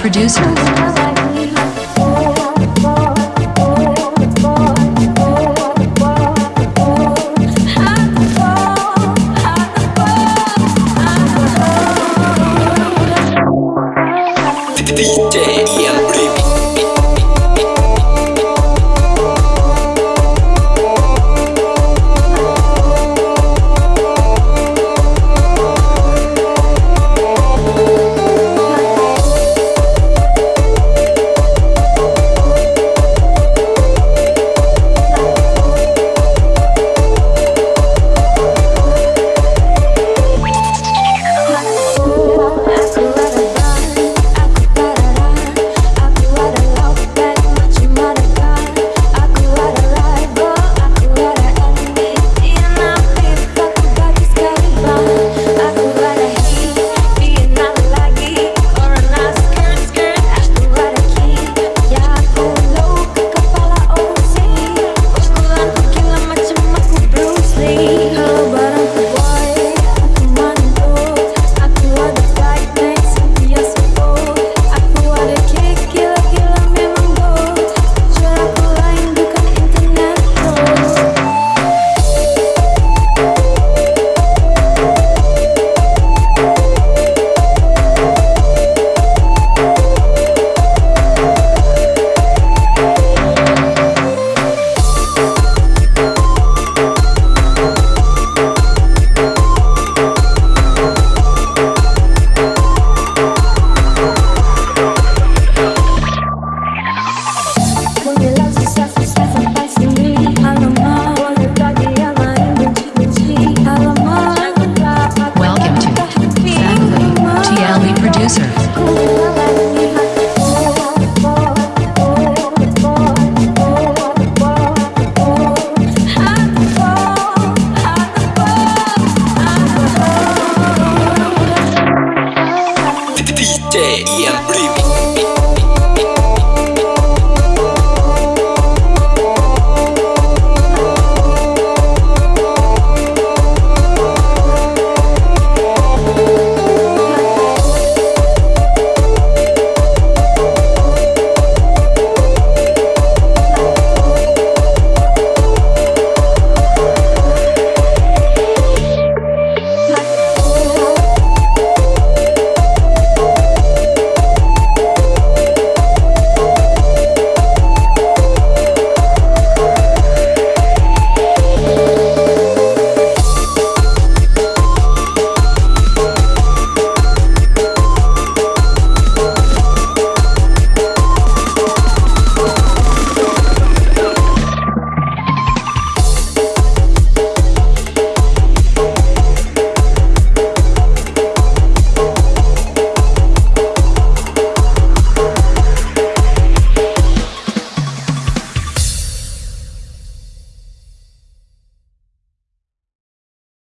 producer. producer. DJ